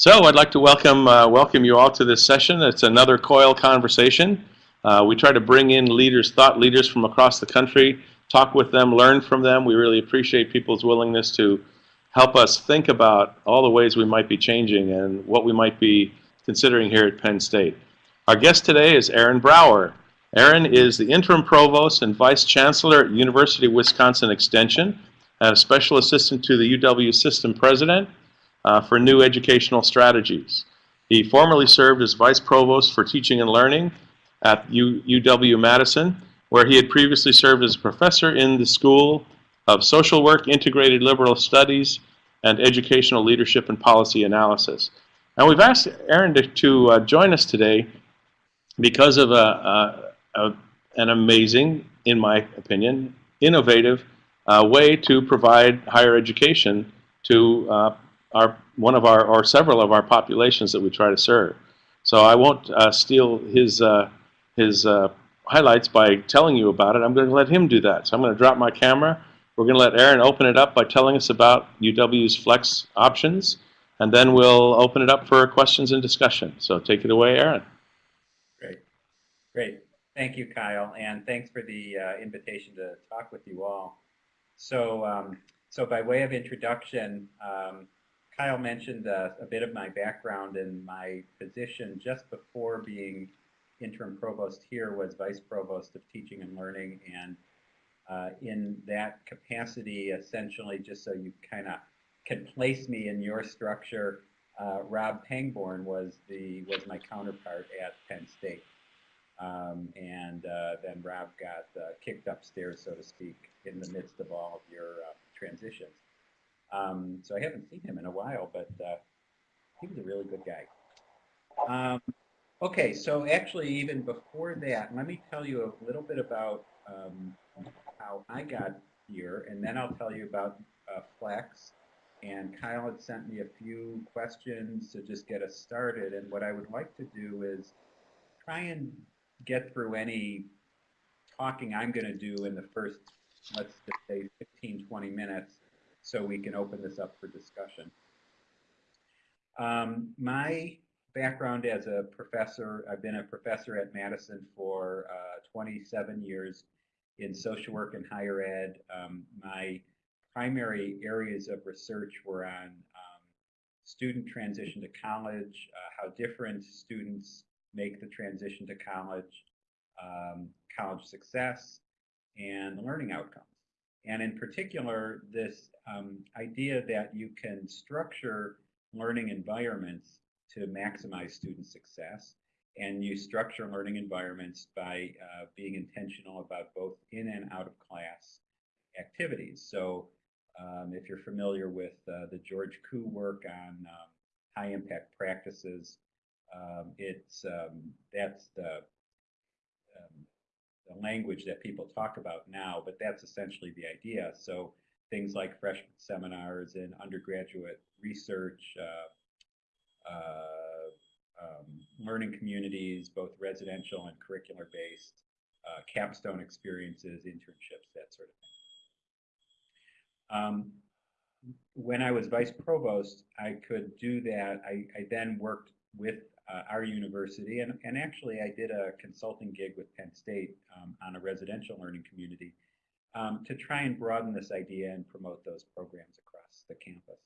So I'd like to welcome, uh, welcome you all to this session. It's another COIL conversation. Uh, we try to bring in leaders, thought leaders from across the country, talk with them, learn from them. We really appreciate people's willingness to help us think about all the ways we might be changing and what we might be considering here at Penn State. Our guest today is Aaron Brower. Aaron is the interim provost and vice chancellor at University of Wisconsin Extension and a special assistant to the UW system president uh, for new educational strategies. He formerly served as Vice Provost for Teaching and Learning at U UW-Madison, where he had previously served as a professor in the School of Social Work, Integrated Liberal Studies, and Educational Leadership and Policy Analysis. And we've asked Aaron to, to uh, join us today because of a, a, a, an amazing, in my opinion, innovative uh, way to provide higher education to uh, one of our or several of our populations that we try to serve. So I won't uh, steal his uh, his uh, highlights by telling you about it. I'm going to let him do that. So I'm going to drop my camera. We're going to let Aaron open it up by telling us about UW's flex options, and then we'll open it up for questions and discussion. So take it away, Aaron. Great, great. Thank you, Kyle, and thanks for the uh, invitation to talk with you all. So, um, so by way of introduction. Um, Kyle mentioned uh, a bit of my background and my position just before being interim provost here was vice provost of teaching and learning. And uh, in that capacity essentially just so you kind of can place me in your structure uh, Rob Pangborn was the was my counterpart at Penn State. Um, and uh, then Rob got uh, kicked upstairs so to speak in the midst of all of your uh, transitions um, so I haven't seen him in a while, but uh, he was a really good guy. Um, okay, so actually even before that, let me tell you a little bit about um, how I got here, and then I'll tell you about uh, Flex. And Kyle had sent me a few questions to just get us started. And what I would like to do is try and get through any talking I'm going to do in the first, let's just say 15, 20 minutes so we can open this up for discussion. Um, my background as a professor, I've been a professor at Madison for uh, 27 years in social work and higher ed. Um, my primary areas of research were on um, student transition to college, uh, how different students make the transition to college, um, college success, and learning outcomes. And in particular, this um, idea that you can structure learning environments to maximize student success. And you structure learning environments by uh, being intentional about both in and out of class activities. So um, if you're familiar with uh, the George Kuh work on um, high impact practices, um, it's um, that's the um, the language that people talk about now, but that's essentially the idea. So things like freshman seminars and undergraduate research, uh, uh, um, learning communities, both residential and curricular based, uh, capstone experiences, internships, that sort of thing. Um, when I was vice provost, I could do that. I, I then worked with uh, our university, and, and actually I did a consulting gig with Penn State um, on a residential learning community um, to try and broaden this idea and promote those programs across the campus.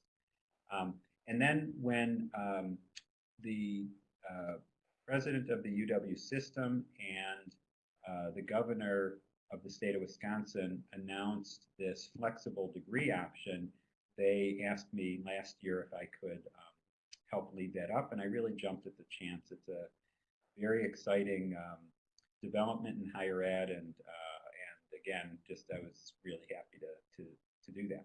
Um, and then when um, the uh, president of the UW system and uh, the governor of the state of Wisconsin announced this flexible degree option, they asked me last year if I could um, help lead that up, and I really jumped at the chance. It's a very exciting um, development in higher ed, and uh, and again, just I was really happy to to to do that.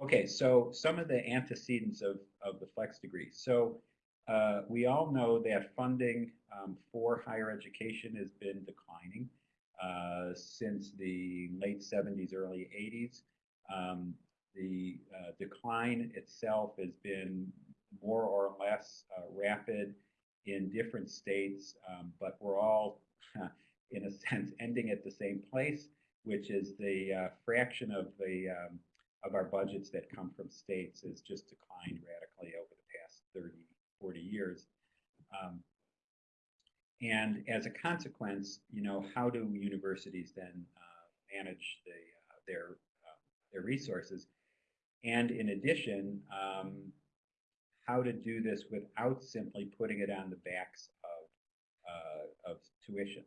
Okay, so some of the antecedents of of the flex degree. So uh, we all know that funding um, for higher education has been declining uh, since the late 70s, early 80s. Um, the uh, decline itself has been more or less uh, rapid in different states, um, but we're all, in a sense, ending at the same place, which is the uh, fraction of the um, of our budgets that come from states has just declined radically over the past 30 40 years. Um, and as a consequence, you know, how do universities then uh, manage the, uh, their, uh, their resources? And in addition, um, how to do this without simply putting it on the backs of, uh, of tuition.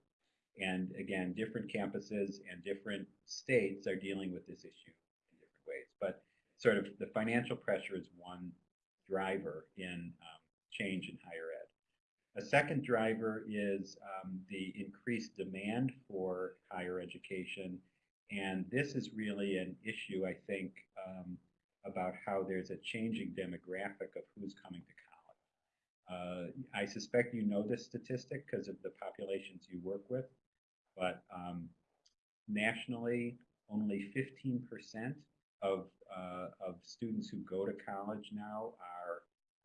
And again, different campuses and different states are dealing with this issue in different ways. But sort of the financial pressure is one driver in um, change in higher ed. A second driver is um, the increased demand for higher education. And this is really an issue, I think, um, about how there's a changing demographic of who's coming to college. Uh, I suspect you know this statistic because of the populations you work with, but um, nationally, only 15% of, uh, of students who go to college now are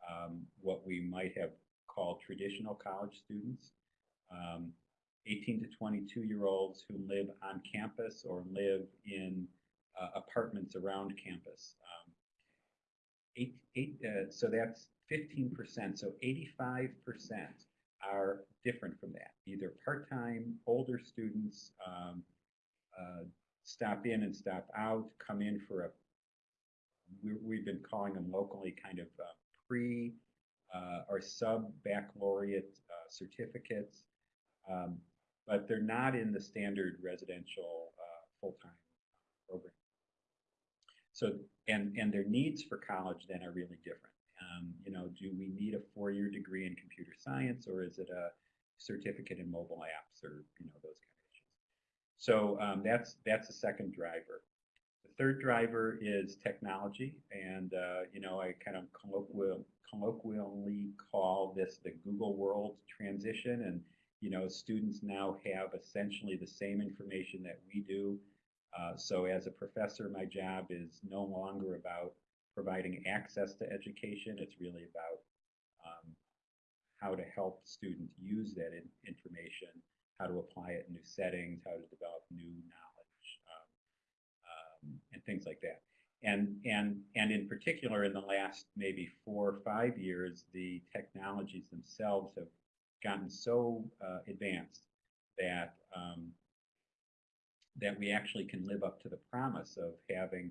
um, what we might have called traditional college students. Um, 18 to 22 year olds who live on campus or live in uh, apartments around campus. Um, eight, eight, uh, so that's 15%. So 85% are different from that. Either part-time, older students um, uh, stop in and stop out, come in for a, we, have been calling them locally kind of uh, pre uh, or sub-baccalaureate uh, certificates, um, but they're not in the standard residential full-time program. So, and, and their needs for college then are really different. Um, you know, do we need a four-year degree in computer science or is it a certificate in mobile apps or, you know, those kind of issues. So um, that's, that's the second driver. The third driver is technology. And, uh, you know, I kind of colloquial, colloquially call this the Google world transition. And, you know, students now have essentially the same information that we do uh, so as a professor, my job is no longer about providing access to education. It's really about um, how to help students use that in information, how to apply it in new settings, how to develop new knowledge, um, um, and things like that. And, and, and in particular, in the last maybe four or five years, the technologies themselves have gotten so uh, advanced that um, that we actually can live up to the promise of having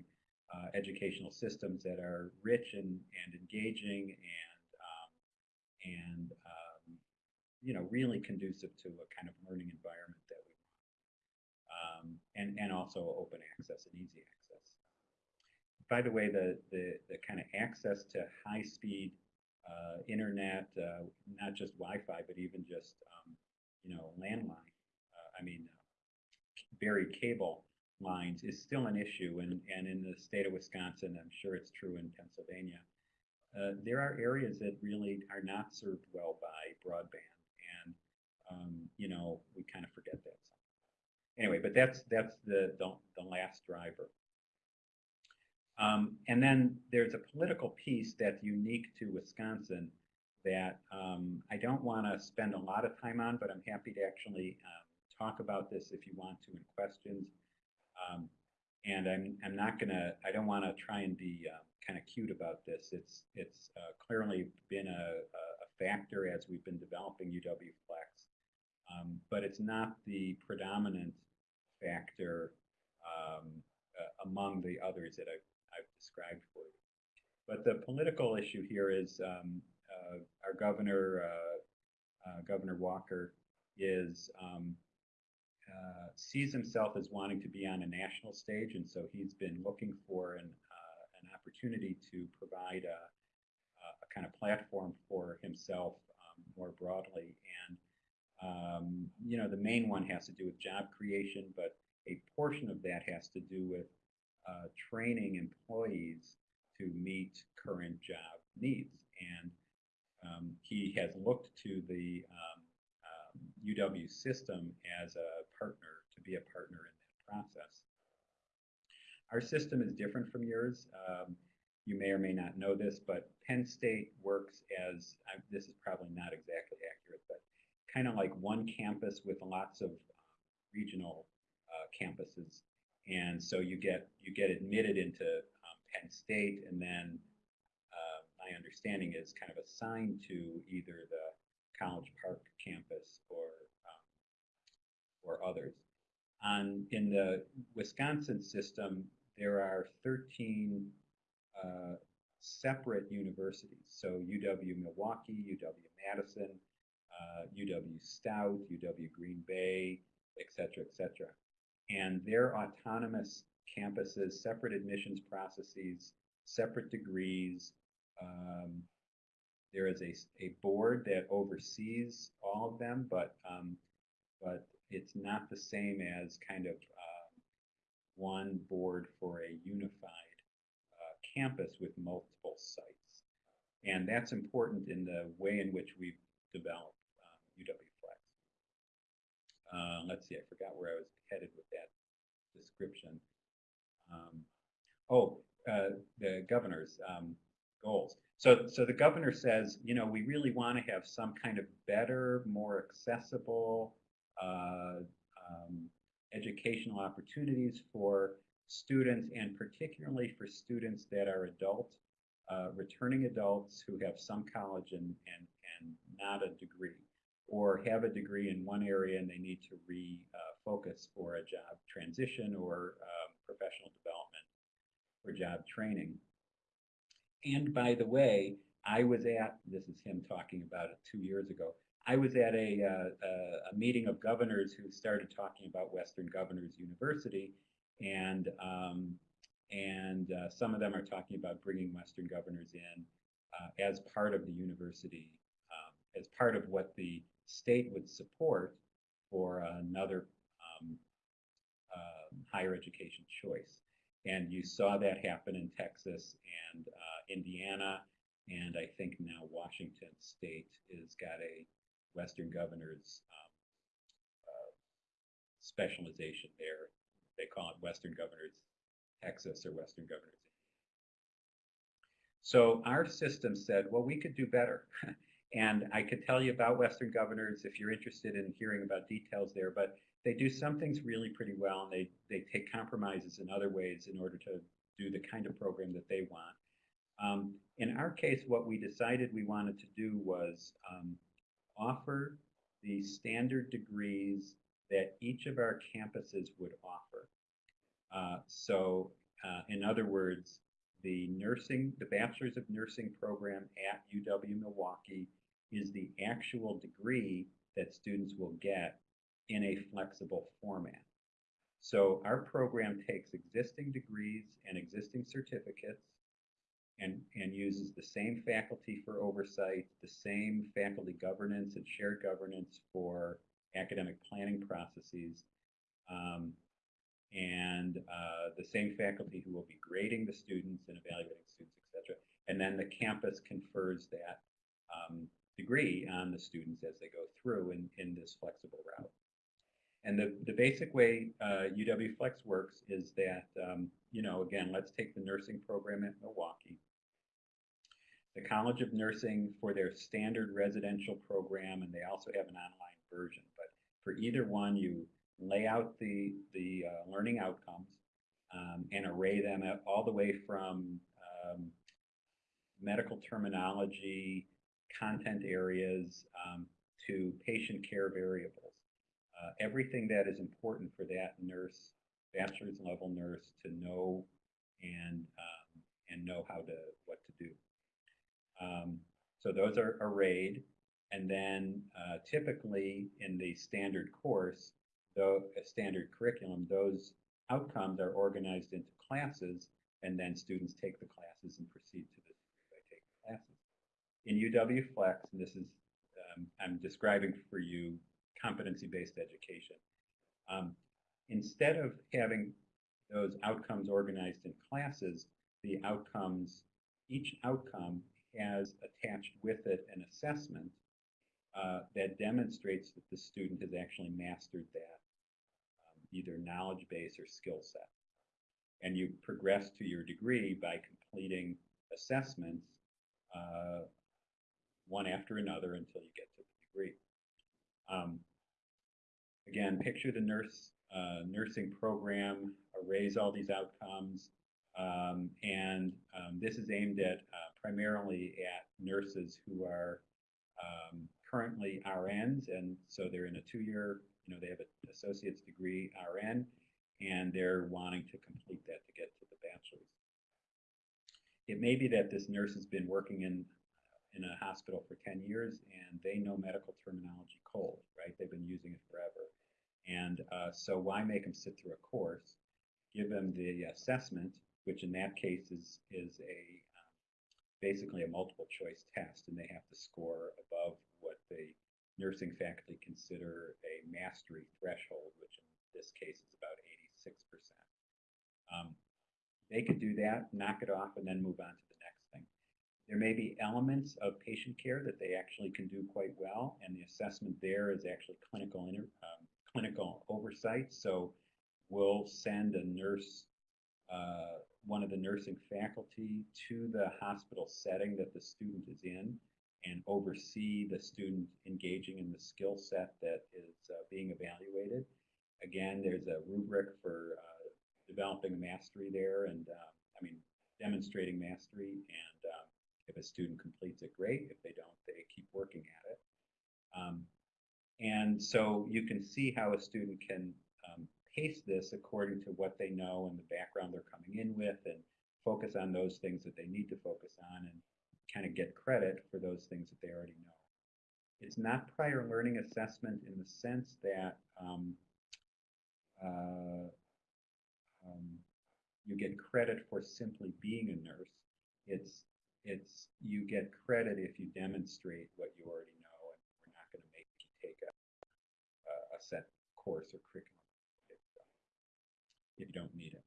uh, educational systems that are rich and, and engaging and um, and um, you know really conducive to a kind of learning environment that we want um, and and also open access and easy access. By the way, the the, the kind of access to high speed uh, internet, uh, not just Wi-Fi, but even just um, you know landline. Uh, I mean buried cable lines is still an issue, and, and in the state of Wisconsin, I'm sure it's true in Pennsylvania. Uh, there are areas that really are not served well by broadband, and um, you know we kind of forget that. Anyway, but that's that's the the, the last driver. Um, and then there's a political piece that's unique to Wisconsin that um, I don't want to spend a lot of time on, but I'm happy to actually um, talk about this if you want to in questions. Um, and I'm, I'm not going to, I don't want to try and be uh, kind of cute about this. It's, it's uh, clearly been a, a, factor as we've been developing UW Flex, um, but it's not the predominant factor um, uh, among the others that I've, I've described for you. But the political issue here is um, uh, our governor, uh, uh, Governor Walker, is um, uh, sees himself as wanting to be on a national stage, and so he's been looking for an, uh, an opportunity to provide a, a, kind of platform for himself um, more broadly. And, um, you know, the main one has to do with job creation, but a portion of that has to do with uh, training employees to meet current job needs. And um, he has looked to the um, UW system as a partner, to be a partner in that process. Our system is different from yours. Um, you may or may not know this, but Penn State works as, uh, this is probably not exactly accurate, but kind of like one campus with lots of uh, regional uh, campuses. And so you get you get admitted into um, Penn State, and then uh, my understanding is, kind of assigned to either the College Park campus or um, or others. On in the Wisconsin system, there are 13 uh, separate universities. So UW Milwaukee, UW Madison, uh, UW Stout, UW Green Bay, et cetera, et cetera. And they're autonomous campuses, separate admissions processes, separate degrees. Um, there is a, a board that oversees all of them, but um, but it's not the same as kind of um, one board for a unified uh, campus with multiple sites. And that's important in the way in which we've developed um, UW Flex. Uh, let's see, I forgot where I was headed with that description. Um, oh, uh, the governor's um, goals. So, so the governor says, you know, we really want to have some kind of better, more accessible uh, um, educational opportunities for students, and particularly for students that are adult, uh, returning adults who have some college and, and, and not a degree, or have a degree in one area and they need to refocus for a job transition or um, professional development or job training. And by the way, I was at, this is him talking about it two years ago, I was at a, uh, a, a meeting of governors who started talking about Western Governors University, and um, and uh, some of them are talking about bringing Western Governors in uh, as part of the university, um, as part of what the state would support for another um, uh, higher education choice. And you saw that happen in Texas and uh, Indiana, and I think now Washington State has got a Western governors um, uh, specialization there. They call it Western Governors Texas or Western Governors. So our system said, well, we could do better. and I could tell you about Western Governors if you're interested in hearing about details there, but they do some things really pretty well and they, they take compromises in other ways in order to do the kind of program that they want. Um, in our case, what we decided we wanted to do was um, offer the standard degrees that each of our campuses would offer. Uh, so, uh, in other words, the nursing, the Bachelor's of Nursing program at UW Milwaukee is the actual degree that students will get in a flexible format. So our program takes existing degrees and existing certificates and, and uses the same faculty for oversight, the same faculty governance and shared governance for academic planning processes, um, and uh, the same faculty who will be grading the students and evaluating students, etc. And then the campus confers that um, degree on the students as they go through in, in this flexible route. And the, the basic way uh, UW Flex works is that, um, you know, again, let's take the nursing program at Milwaukee the College of Nursing for their standard residential program, and they also have an online version. But for either one, you lay out the, the uh, learning outcomes um, and array them all the way from um, medical terminology, content areas, um, to patient care variables. Uh, everything that is important for that nurse, bachelor's level nurse, to know and um, and know how to what to do. Um, so those are arrayed, and then uh, typically in the standard course, though a standard curriculum, those outcomes are organized into classes, and then students take the classes and proceed to the by taking classes. In UW Flex, and this is um, I'm describing for you competency-based education. Um, instead of having those outcomes organized in classes, the outcomes, each outcome has attached with it an assessment uh, that demonstrates that the student has actually mastered that um, either knowledge base or skill set. And you progress to your degree by completing assessments uh, one after another until you get to the degree. Um, again, picture the nurse uh, nursing program, arrays all these outcomes, Um, and um, this is aimed at uh, primarily at nurses who are um, currently RNs, and so they're in a two-year, you know, they have an associate's degree RN, and they're wanting to complete that to get to the bachelor's. It may be that this nurse has been working in in a hospital for 10 years and they know medical terminology cold, right? They've been using it forever. And uh, so why make them sit through a course? Give them the assessment, which in that case is, is a um, basically a multiple choice test and they have to score above what the nursing faculty consider a mastery threshold, which in this case is about 86%. Um, they could do that, knock it off, and then move on to the next thing. There may be elements of patient care that they actually can do quite well, and the assessment there is actually clinical inter, um, clinical oversight. So we'll send a nurse, uh, one of the nursing faculty to the hospital setting that the student is in and oversee the student engaging in the skill set that is uh, being evaluated. Again, there's a rubric for uh, developing mastery there and, uh, I mean, demonstrating mastery and um, if a student completes it, great. If they don't, they keep working at it. Um, and so you can see how a student can um, pace this according to what they know and the background they're coming in with and focus on those things that they need to focus on and kind of get credit for those things that they already know. It's not prior learning assessment in the sense that um, uh, um, you get credit for simply being a nurse. It's it's you get credit if you demonstrate what you already know, and we're not going to make you take a, a, set course or curriculum if, if you don't need it.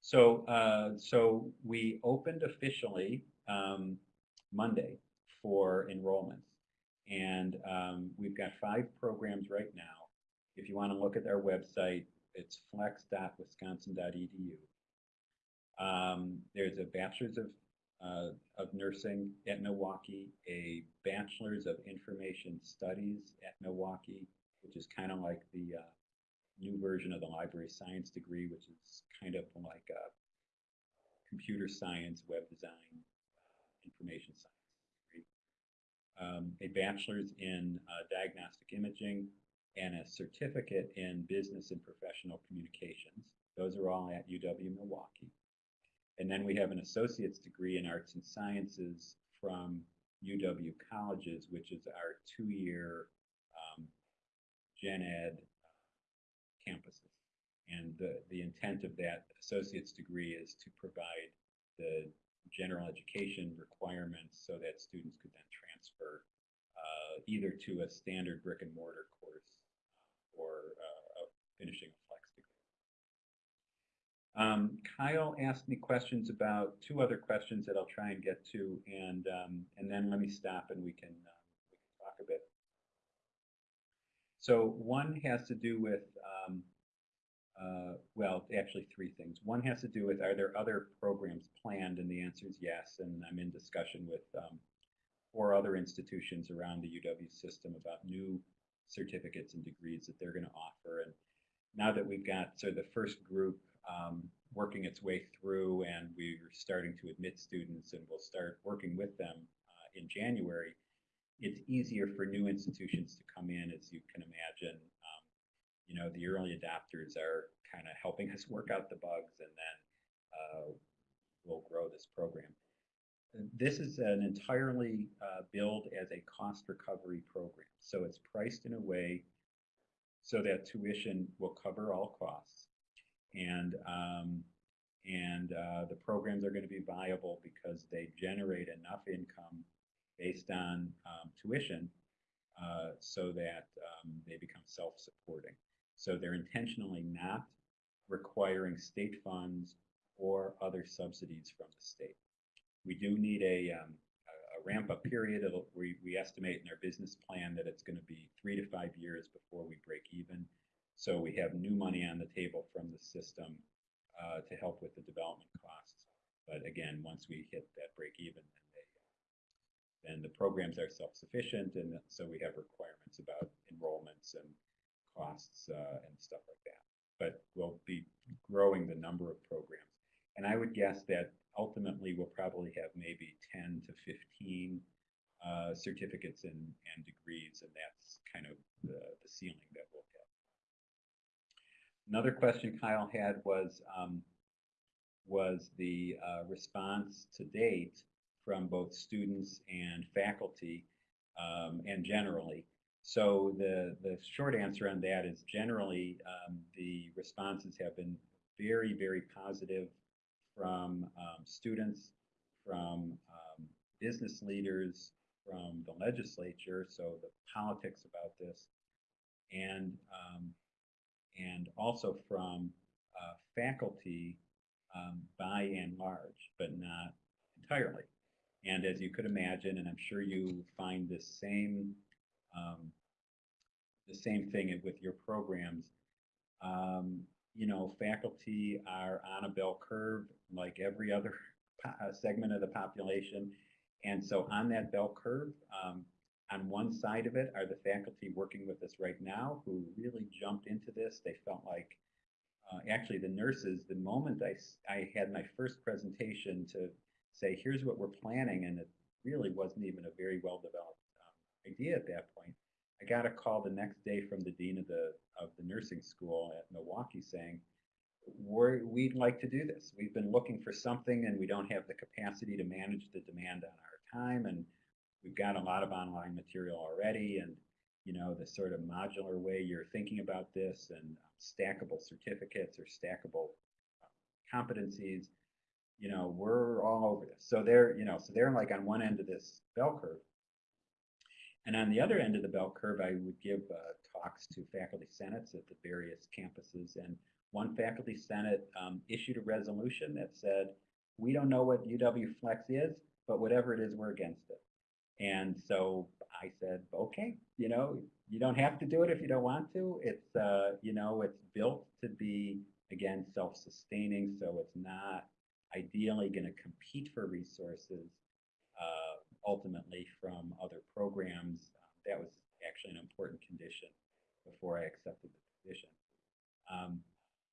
So, uh, so we opened officially um, Monday for enrollments, and um, we've got five programs right now. If you want to look at our website, it's flex.wisconsin.edu. Um, there's a bachelor's of uh, of nursing at Milwaukee, a bachelor's of information studies at Milwaukee, which is kind of like the uh, new version of the library science degree, which is kind of like a computer science, web design, information science degree. Um, a bachelor's in uh, diagnostic imaging and a certificate in business and professional communications. Those are all at UW Milwaukee. And then we have an associate's degree in arts and sciences from UW Colleges, which is our two-year um, gen ed campuses. And the, the intent of that associate's degree is to provide the general education requirements so that students could then transfer uh, either to a standard brick and mortar course or uh, finishing a. Um, Kyle asked me questions about two other questions that I'll try and get to, and um, and then let me stop and we can uh, we can talk a bit. So one has to do with um, uh, well, actually three things. One has to do with are there other programs planned, and the answer is yes. And I'm in discussion with um, four other institutions around the UW system about new certificates and degrees that they're going to offer. And now that we've got so the first group um, working its way through and we're starting to admit students and we'll start working with them uh, in January, it's easier for new institutions to come in as you can imagine. Um, you know, the early adopters are kind of helping us work out the bugs and then uh, we'll grow this program. This is an entirely uh, billed as a cost recovery program. So it's priced in a way so that tuition will cover all costs. And, um, and uh, the programs are going to be viable because they generate enough income based on um, tuition uh, so that um, they become self-supporting. So they're intentionally not requiring state funds or other subsidies from the state. We do need a, um, a ramp up period. It'll, we, we estimate in our business plan that it's going to be three to five years before we break even. So we have new money on the table from the system uh, to help with the development costs. But again, once we hit that break even, then, they, then the programs are self-sufficient, and so we have requirements about enrollments and costs uh, and stuff like that. But we'll be growing the number of programs. And I would guess that ultimately we'll probably have maybe 10 to 15 uh, certificates and, and degrees, and that's kind of the, the ceiling that we'll hit. Another question Kyle had was, um, was the uh, response to date from both students and faculty um, and generally. So the, the short answer on that is generally um, the responses have been very, very positive from um, students, from um, business leaders, from the legislature, so the politics about this, and um, and also from uh, faculty um, by and large, but not entirely. And as you could imagine, and I'm sure you find the same um, the same thing with your programs. Um, you know, faculty are on a bell curve like every other segment of the population. And so on that bell curve, um, on one side of it are the faculty working with us right now who really jumped into this. They felt like, uh, actually the nurses, the moment I, I had my first presentation to say, here's what we're planning, and it really wasn't even a very well-developed um, idea at that point. I got a call the next day from the dean of the of the nursing school at Milwaukee saying, We're, we'd like to do this. We've been looking for something and we don't have the capacity to manage the demand on our time. And we've got a lot of online material already. And, you know, the sort of modular way you're thinking about this and stackable certificates or stackable competencies, you know, we're all over this. So they're, you know, so they're like on one end of this bell curve. And on the other end of the bell curve, I would give uh, talks to faculty senates at the various campuses. And one faculty senate um, issued a resolution that said, we don't know what UW Flex is, but whatever it is, we're against it. And so I said, okay, you know, you don't have to do it if you don't want to. It's, uh, you know, it's built to be, again, self-sustaining. So it's not ideally going to compete for resources uh, ultimately from other programs. That was actually an important condition before I accepted the position. Um,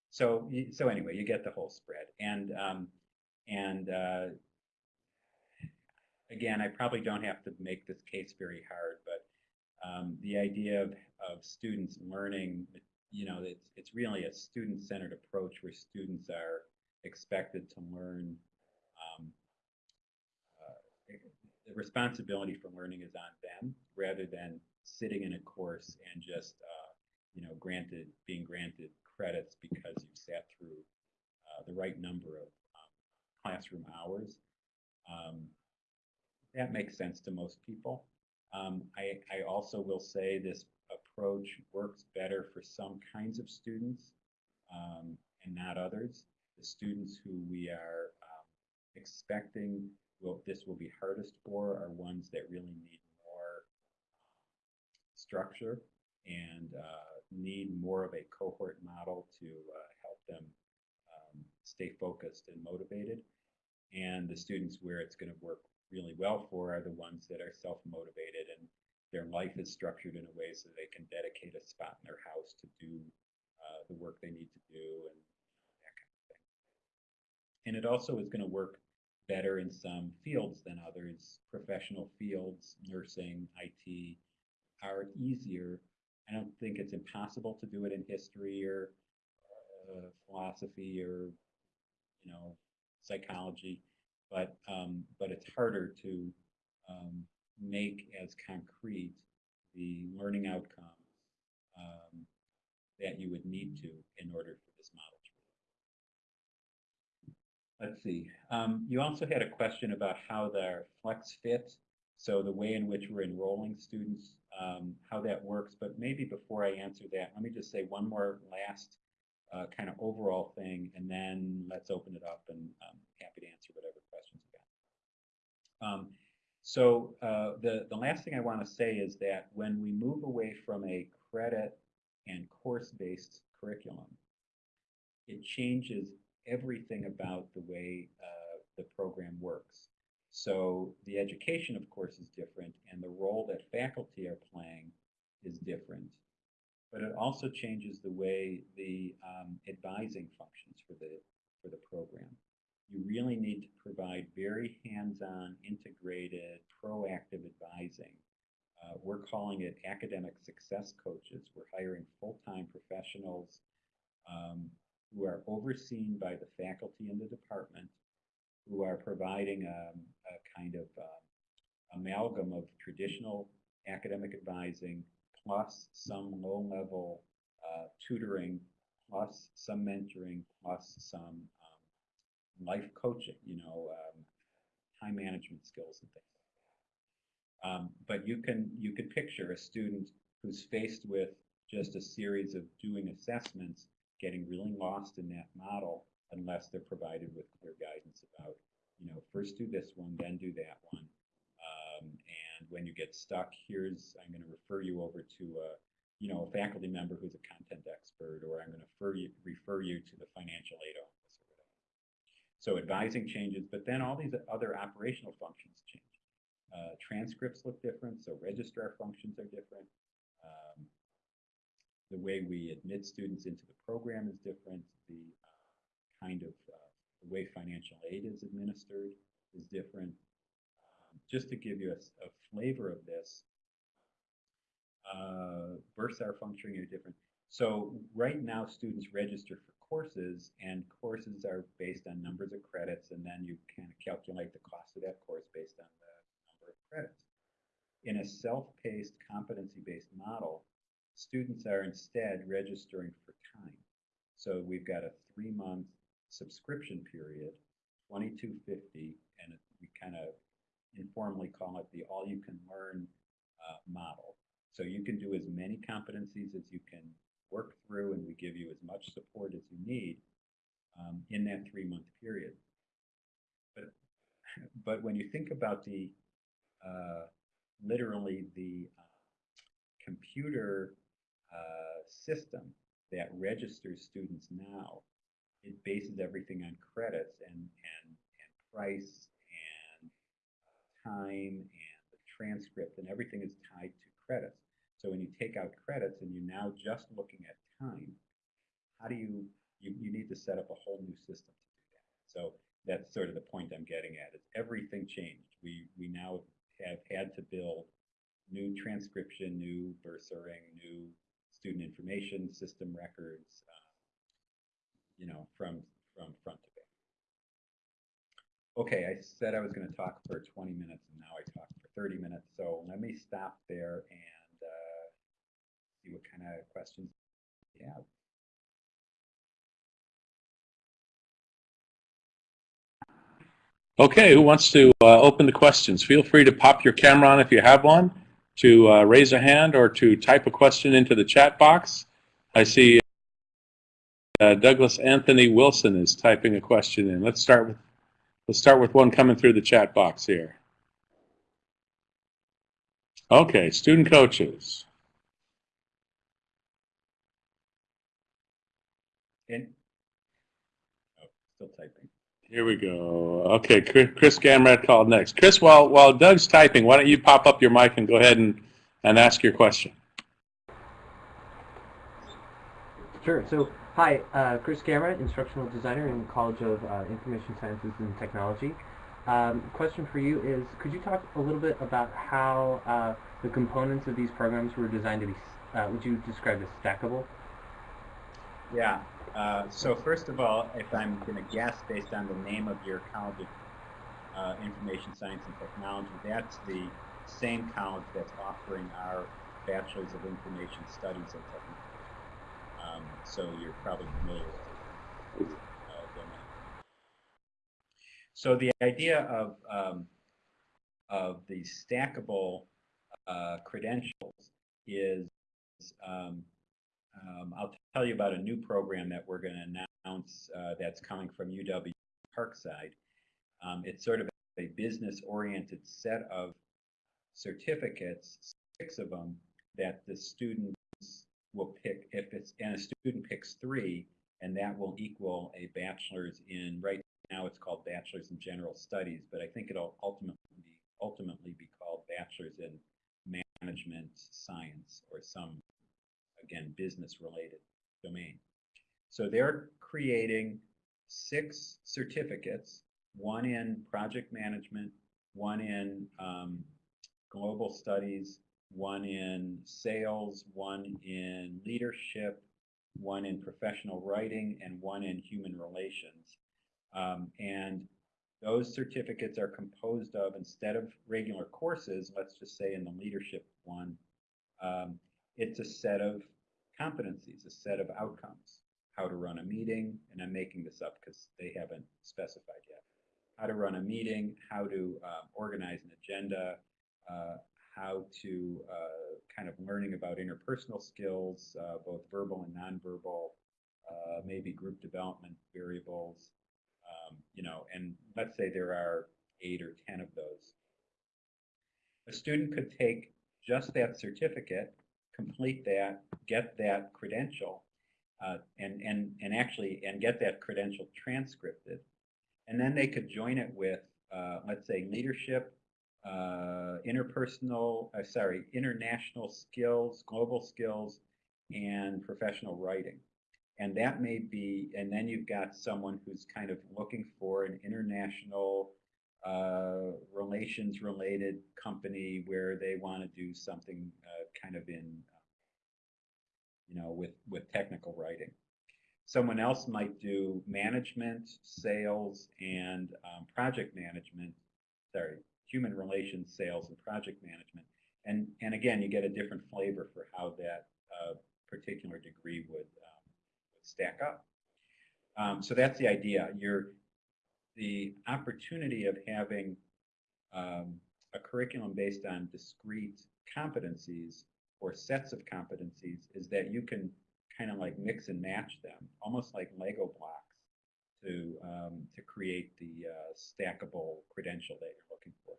so, so anyway, you get the whole spread, and um, and uh, again, I probably don't have to make this case very hard, but um, the idea of of students learning, you know, it's it's really a student-centered approach where students are expected to learn um, uh, the responsibility for learning is on them rather than sitting in a course and just uh, you know granted being granted credits because you sat through uh, the right number of um, classroom hours. Um, that makes sense to most people. Um, I, I also will say this approach works better for some kinds of students um, and not others. The students who we are um, expecting will, this will be hardest for are ones that really need more structure and uh, need more of a cohort model to uh, help them um, stay focused and motivated. And the students where it's going to work really well for are the ones that are self-motivated and their life is structured in a way so they can dedicate a spot in their house to do uh, the work they need to do and that kind of thing. And it also is going to work better in some fields than others. Professional fields, nursing, IT, are easier. I don't think it's impossible to do it in history or uh, philosophy or you know psychology, but um, but it's harder to um, make as concrete the learning outcomes um, that you would need to in order for this model to work. Let's see. Um, you also had a question about how the flex fit, so the way in which we're enrolling students, um, how that works. But maybe before I answer that, let me just say one more last uh, kind of overall thing, and then let's open it up and I'm happy to answer whatever. Um, so uh, the, the last thing I want to say is that when we move away from a credit and course-based curriculum, it changes everything about the way uh, the program works. So the education, of course, is different, and the role that faculty are playing is different. But it also changes the way the um, advising functions for the for the program. You really need to provide very hands-on, integrated, proactive advising. Uh, we're calling it academic success coaches. We're hiring full-time professionals um, who are overseen by the faculty in the department, who are providing um, a kind of um, amalgam of traditional academic advising plus some low-level uh, tutoring plus some mentoring plus some life coaching, you know, um, time management skills and things. Um, but you can you can picture a student who's faced with just a series of doing assessments, getting really lost in that model unless they're provided with clear guidance about, you know, first do this one, then do that one. Um, and when you get stuck, here's I'm going to refer you over to a, you know, a faculty member who's a content expert, or I'm going to refer you refer you to the financial aid office. So advising changes, but then all these other operational functions change. Uh, transcripts look different, so registrar functions are different. Um, the way we admit students into the program is different. The uh, kind of uh, the way financial aid is administered is different. Um, just to give you a, a flavor of this, uh, bursar's functioning are different. So right now, students register for courses, and courses are based on numbers of credits, and then you kind of calculate the cost of that course based on the number of credits. In a self-paced, competency-based model, students are instead registering for time. So we've got a three-month subscription period, 2250, and we kind of informally call it the all-you-can-learn uh, model. So you can do as many competencies as you can work through, and we give you as much support as you need um, in that three-month period. But, but when you think about the uh, literally the uh, computer uh, system that registers students now, it bases everything on credits and, and, and price and time and the transcript and everything is tied to credits. So when you take out credits and you're now just looking at time, how do you, you, you need to set up a whole new system to do that. So that's sort of the point I'm getting at is everything changed. We, we now have had to build new transcription, new bursaring, new student information system records, uh, you know, from, from front to back. Okay, I said I was going to talk for 20 minutes and now I talk for 30 minutes. So let me stop there and see what kind of questions you have. Okay, who wants to uh, open the questions? Feel free to pop your camera on if you have one, to uh, raise a hand, or to type a question into the chat box. I see uh, Douglas Anthony Wilson is typing a question in. Let's start with let's start with one coming through the chat box here. Okay, student coaches. And, oh, still typing. Here we go. Okay, Chris Chris Gamrat called next. Chris, while while Doug's typing, why don't you pop up your mic and go ahead and, and ask your question. Sure. So, hi, uh, Chris Gamrat, instructional designer in the College of uh, Information Sciences and Technology. Um, question for you is, could you talk a little bit about how uh, the components of these programs were designed to be, uh, would you describe as stackable? Yeah. Uh, so first of all, if I'm going to guess based on the name of your College of uh, Information Science and Technology, that's the same college that's offering our Bachelor's of Information Studies and Technology. Um, so you're probably familiar with it. Uh. So the idea of um, of the stackable uh, credentials is um, um, I'll tell you about a new program that we're going to announce uh, that's coming from UW Parkside. Um, it's sort of a business-oriented set of certificates, six of them, that the students will pick if it's and a student picks three, and that will equal a bachelor's in right now it's called bachelor's in general studies, but I think it'll ultimately ultimately be called bachelor's in management science or some again, business related domain. So they're creating six certificates, one in project management, one in um, global studies, one in sales, one in leadership, one in professional writing, and one in human relations. Um, and those certificates are composed of, instead of regular courses, let's just say in the leadership one, um, it's a set of competencies, a set of outcomes. How to run a meeting, and I'm making this up because they haven't specified yet. How to run a meeting, how to um, organize an agenda, uh, how to uh, kind of learning about interpersonal skills, uh, both verbal and nonverbal, uh, maybe group development variables, um, you know, and let's say there are eight or 10 of those. A student could take just that certificate, complete that, get that credential, uh, and, and, and actually, and get that credential transcripted. And then they could join it with, uh, let's say, leadership, uh, interpersonal, uh, sorry, international skills, global skills, and professional writing. And that may be, and then you've got someone who's kind of looking for an international uh, relations related company where they want to do something uh, kind of in, you know, with, with technical writing. Someone else might do management, sales, and um, project management, sorry, human relations, sales, and project management. And, and again, you get a different flavor for how that uh, particular degree would, um, would stack up. Um, so that's the idea. You're, the opportunity of having um, a curriculum based on discrete competencies or sets of competencies is that you can kind of like mix and match them, almost like Lego blocks, to um, to create the uh, stackable credential that you're looking for.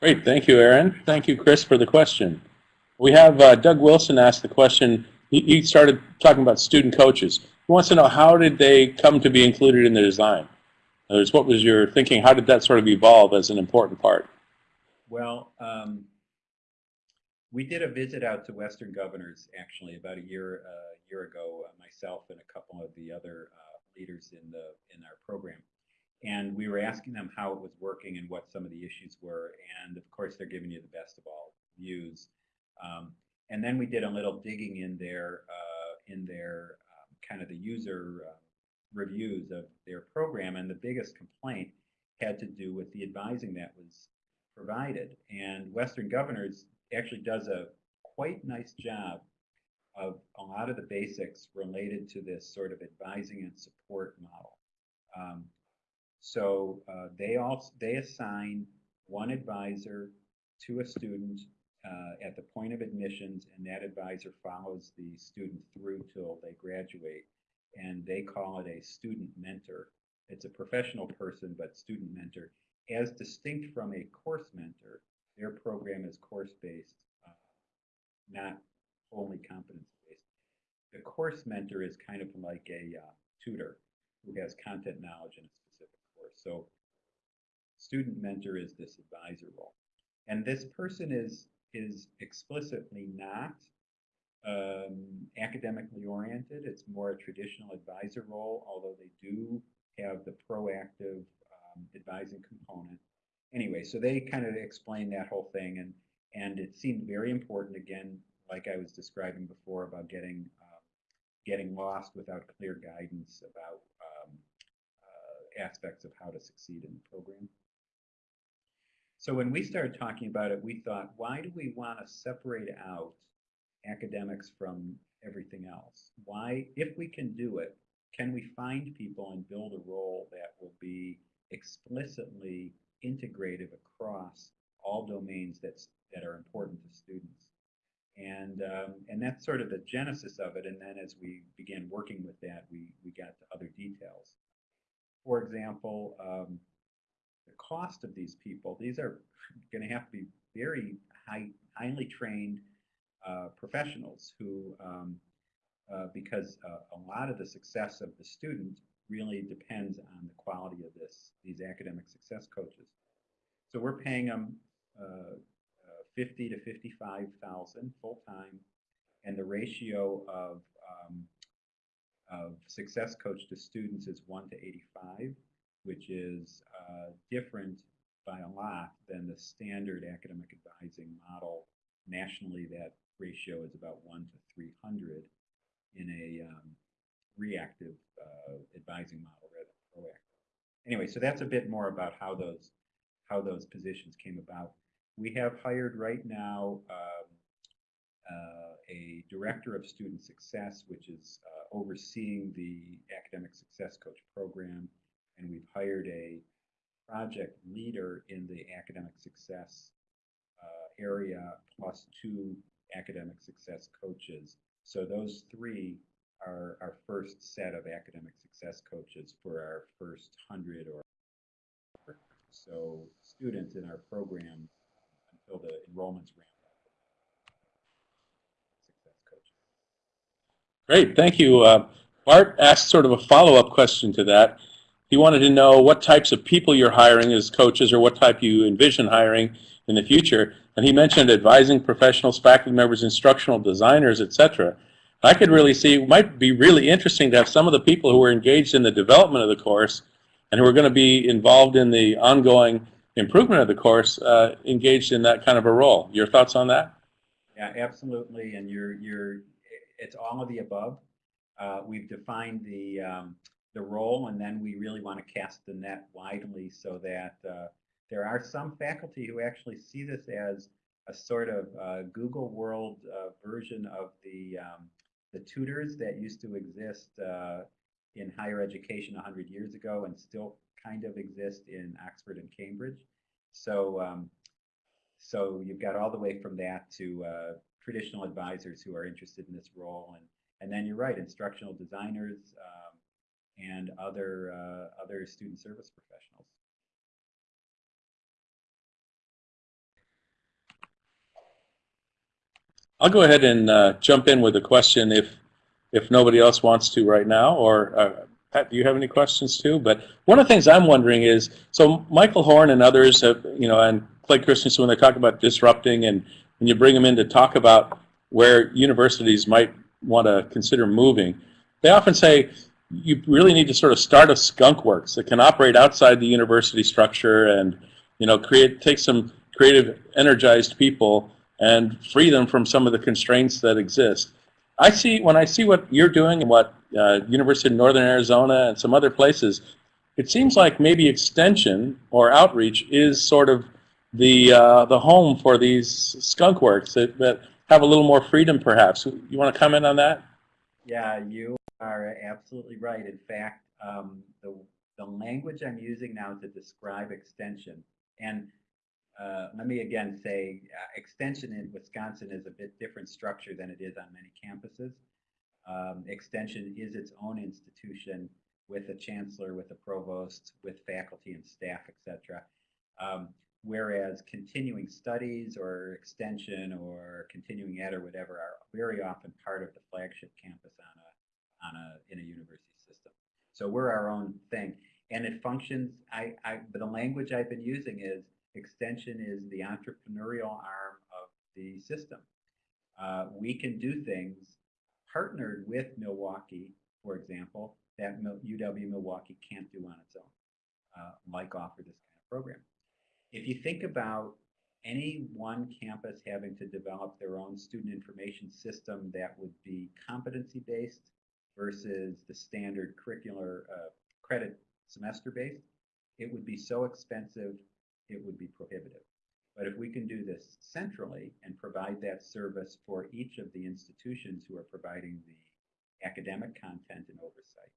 Great, thank you, Aaron. Thank you, Chris, for the question. We have uh, Doug Wilson asked the question. He, he started talking about student coaches. He wants to know how did they come to be included in the design? In other words, what was your thinking? How did that sort of evolve as an important part? Well, um, we did a visit out to Western Governors actually about a year uh, year ago. Uh, myself and a couple of the other uh, leaders in the in our program, and we were asking them how it was working and what some of the issues were. And of course, they're giving you the best of all views. Um, and then we did a little digging in their uh, in their um, kind of the user uh, reviews of their program, and the biggest complaint had to do with the advising that was provided. And Western Governors actually does a quite nice job of a lot of the basics related to this sort of advising and support model. Um, so uh, they all they assign one advisor to a student uh, at the point of admissions, and that advisor follows the student through till they graduate, and they call it a student mentor. It's a professional person, but student mentor, as distinct from a course mentor. Their program is course-based, uh, not only competence-based. The course mentor is kind of like a uh, tutor who has content knowledge in a specific course. So student mentor is this advisor role. And this person is, is explicitly not um, academically oriented. It's more a traditional advisor role, although they do have the proactive um, advising component. Anyway, so they kind of explained that whole thing, and and it seemed very important. Again, like I was describing before about getting uh, getting lost without clear guidance about um, uh, aspects of how to succeed in the program. So when we started talking about it, we thought, why do we want to separate out academics from everything else? Why, if we can do it, can we find people and build a role that will be explicitly integrative across all domains that's, that are important to students? And, um, and that's sort of the genesis of it. And then as we began working with that, we, we got to other details. For example, um, the cost of these people, these are going to have to be very high, highly trained uh, professionals who, um, uh, because uh, a lot of the success of the student really depends on the quality of this, these academic success coaches. So we're paying them uh, 50 to 55,000 full time, and the ratio of um, of success coach to students is 1 to 85, which is uh, different by a lot than the standard academic advising model. Nationally, that ratio is about 1 to 300 in a um, reactive uh, advising model rather than proactive. Anyway, so that's a bit more about how those how those positions came about. We have hired right now um, uh, a director of student success, which is uh, overseeing the academic success coach program, and we've hired a project leader in the academic success uh, area, plus two academic success coaches. So those three are our first set of academic success coaches for our first hundred or so students in our program until the enrollments ramp up. Success coaches. Great, thank you. Uh, Bart asked sort of a follow-up question to that. He wanted to know what types of people you're hiring as coaches or what type you envision hiring in the future. And he mentioned advising professionals, faculty members, instructional designers, etc. I could really see, it might be really interesting to have some of the people who are engaged in the development of the course and who are going to be involved in the ongoing improvement of the course uh, engaged in that kind of a role. Your thoughts on that? Yeah, absolutely. And you're you're it's all of the above. Uh, we've defined the um, the role, and then we really want to cast the net widely so that uh, there are some faculty who actually see this as a sort of uh, Google World uh, version of the um, the tutors that used to exist uh, in higher education 100 years ago and still kind of exist in Oxford and Cambridge. So um, so you've got all the way from that to uh, traditional advisors who are interested in this role, and and then you're right, instructional designers um, and other uh, other student service professionals. I'll go ahead and uh, jump in with a question if if nobody else wants to right now. Or uh, Pat, do you have any questions too? But one of the things I'm wondering is, so Michael Horn and others have, you know, and Clay Christensen, when they talk about disrupting and when you bring them in to talk about where universities might want to consider moving, they often say you really need to sort of start a skunk works that can operate outside the university structure and, you know, create take some creative, energized people and free them from some of the constraints that exist. I see when I see what you're doing and what uh, University of Northern Arizona and some other places, it seems like maybe extension or outreach is sort of the uh, the home for these skunk works that, that have a little more freedom, perhaps. You want to comment on that? Yeah, you are absolutely right. In fact, um, the the language I'm using now to describe extension and uh, let me again say uh, extension in Wisconsin is a bit different structure than it is on many campuses. Um, extension is its own institution with a chancellor, with a provost, with faculty and staff, etc. Um, whereas continuing studies or extension or continuing ed or whatever are very often part of the flagship campus on a, on a, in a university system. So we're our own thing. And it functions, I, I, the language I've been using is Extension is the entrepreneurial arm of the system. Uh, we can do things partnered with Milwaukee, for example, that UW Milwaukee can't do on its own, uh, like offer this kind of program. If you think about any one campus having to develop their own student information system that would be competency-based versus the standard curricular uh, credit semester-based, it would be so expensive it would be prohibitive. But if we can do this centrally and provide that service for each of the institutions who are providing the academic content and oversight,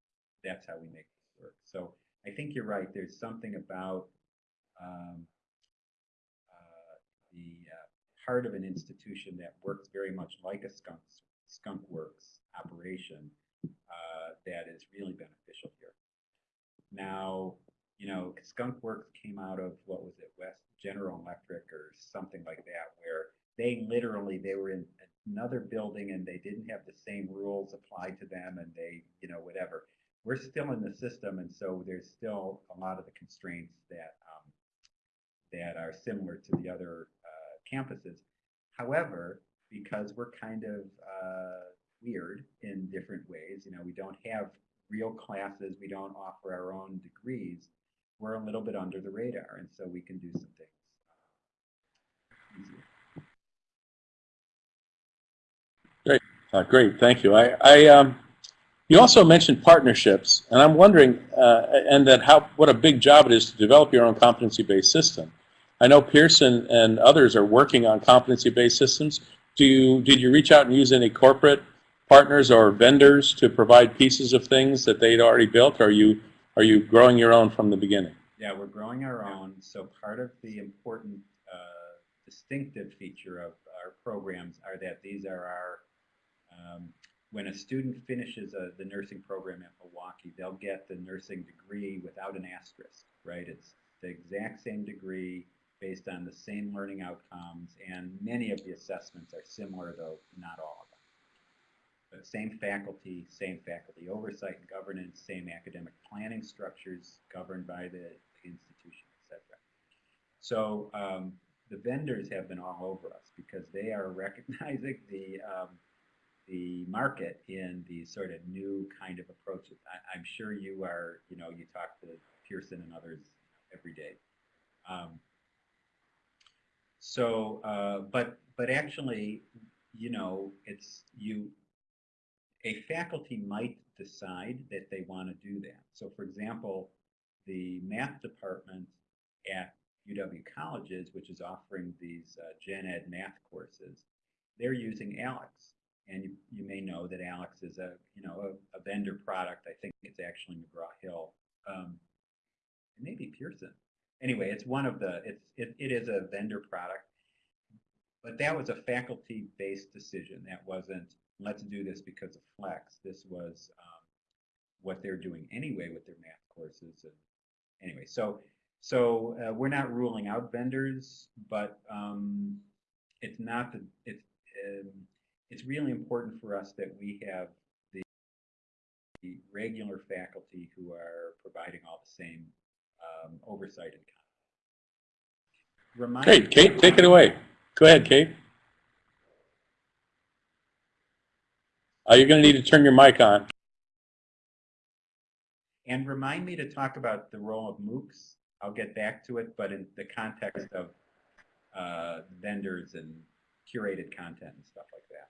that's how we make this work. So I think you're right. There's something about um, uh, the uh, part of an institution that works very much like a skunk, skunk works operation uh, that is really beneficial here. Now, you know, Skunk Works came out of what was it, West General Electric or something like that, where they literally they were in another building and they didn't have the same rules applied to them, and they, you know, whatever. We're still in the system, and so there's still a lot of the constraints that um, that are similar to the other uh, campuses. However, because we're kind of uh, weird in different ways. You know, we don't have real classes. We don't offer our own degrees. We're a little bit under the radar, and so we can do some things easier. Uh, great, thank you. I, I, um, you also mentioned partnerships, and I'm wondering, uh, and that how what a big job it is to develop your own competency-based system. I know Pearson and others are working on competency-based systems. Do you did you reach out and use any corporate partners or vendors to provide pieces of things that they'd already built? Or are you are you growing your own from the beginning? Yeah, we're growing our own. So part of the important uh, distinctive feature of our programs are that these are our, um, when a student finishes a, the nursing program at Milwaukee, they'll get the nursing degree without an asterisk, right? It's the exact same degree based on the same learning outcomes, and many of the assessments are similar, though not all of them. But same faculty, same faculty oversight and governance, same academic planning structures governed by the, the institution, etc. So um, the vendors have been all over us because they are recognizing the um, the market in these sort of new kind of approaches. I, I'm sure you are, you know, you talk to Pearson and others every day. Um, so, uh, but but actually, you know, it's you. A faculty might decide that they want to do that. So, for example, the math department at UW colleges, which is offering these uh, gen ed math courses, they're using ALEKS. And you, you may know that ALEKS is a, you know, a, a vendor product. I think it's actually McGraw-Hill. Um, it may be Pearson. Anyway, it's one of the, it's, it, it is a vendor product. But that was a faculty-based decision. That wasn't, let's do this because of Flex. This was um, what they're doing anyway with their math courses. And anyway, so so uh, we're not ruling out vendors, but um, it's not the it's um, it's really important for us that we have the, regular faculty who are providing all the same um, oversight and. Remind Great, Kate, take it away. Go ahead, Kate. Uh, you're going to need to turn your mic on. And remind me to talk about the role of MOOCs. I'll get back to it, but in the context of uh, vendors and curated content and stuff like that.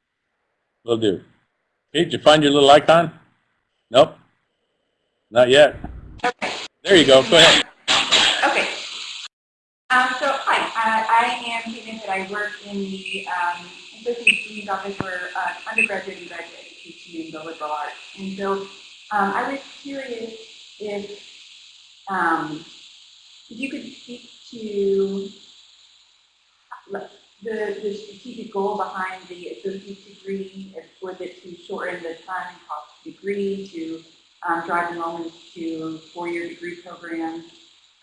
Will do. Kate, did you find your little icon? Nope. Not yet. Okay. There you go. Go ahead. Okay. Um, so, hi, uh, I am Kate Vincent. I work in the um, Associate Dean's Office for uh, undergraduate and graduate education in the liberal arts. And so um, I was curious if, um, if you could speak to the, the strategic goal behind the associate degree. Was it to shorten the time and cost degree, to um, drive enrollment to four-year degree programs?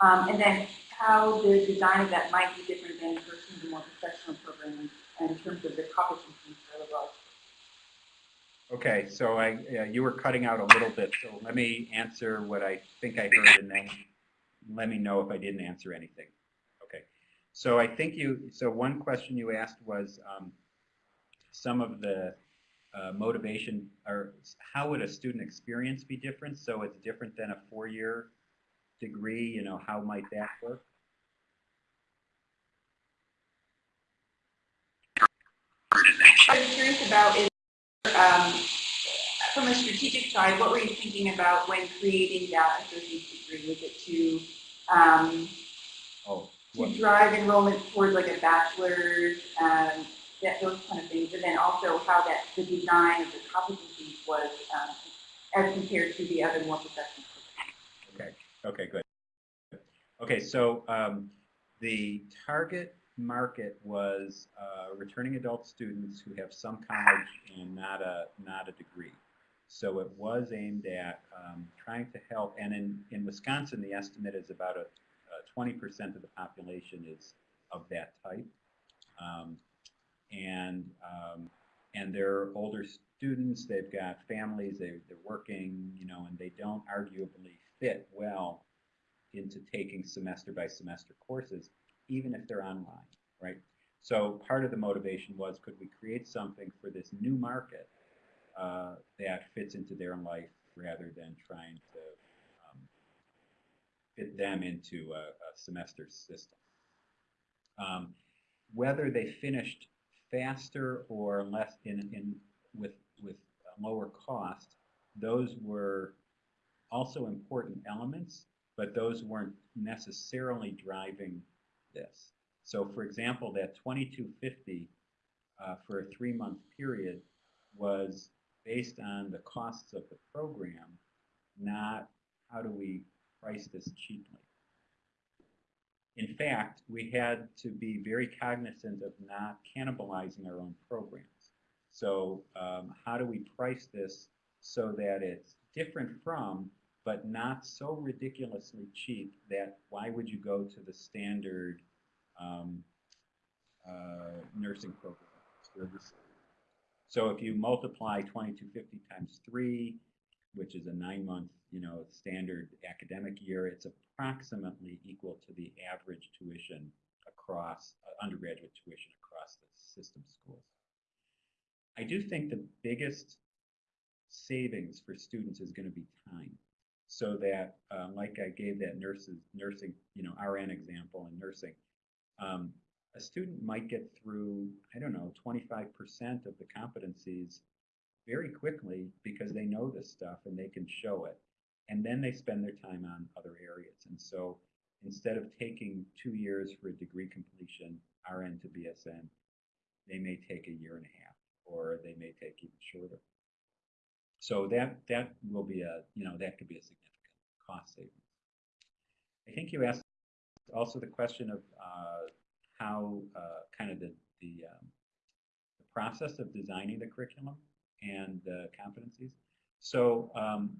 Um, and then how the design of that might be different than pursuing the more professional programs in terms of the competencies for the. Okay, so I, yeah, you were cutting out a little bit, so let me answer what I think I heard and then let me know if I didn't answer anything. Okay, so I think you, so one question you asked was um, some of the uh, motivation, or how would a student experience be different? So it's different than a four-year degree, you know, how might that work? I curious about is, um, from a strategic side, what were you thinking about when creating that associate degree? Was it to um, Oh, to drive enrollment towards like a bachelor's, um, that, those kind of things, and then also how that the design of the competencies was um, as compared to the other more professional programs. okay, good. Okay, so um, the target market was uh, returning adult students who have some college and not a not a degree. So it was aimed at um, trying to help, and in, in Wisconsin, the estimate is about a 20% of the population is of that type. Um, and um, and they're older students, they've got families, they, they're working, you know, and they don't arguably fit well into taking semester by semester courses, even if they're online, right? So part of the motivation was, could we create something for this new market uh, that fits into their life rather than trying to um, fit them into a, a semester system. Um, whether they finished faster or less in, in with with lower cost, those were also important elements, but those weren't necessarily driving this. So, for example, that 2250 uh, for a three-month period was based on the costs of the program, not how do we price this cheaply. In fact, we had to be very cognizant of not cannibalizing our own programs. So um, how do we price this so that it's different from, but not so ridiculously cheap that why would you go to the standard um, uh, nursing program? So if you multiply 2250 times 3, which is a nine-month, you know, standard academic year, it's approximately equal to the average tuition across, uh, undergraduate tuition across the system schools. I do think the biggest savings for students is going to be time. So that, uh, like I gave that nurses, nursing, you know, RN example in nursing, um, a student might get through, I don't know, 25% of the competencies very quickly because they know this stuff and they can show it. And then they spend their time on other areas. And so instead of taking two years for a degree completion, RN to BSN, they may take a year and a half or they may take even shorter. So that that will be a, you know, that could be a significant cost savings. I think you asked also the question of uh, how uh, kind of the, the, um, the process of designing the curriculum and the competencies. So um,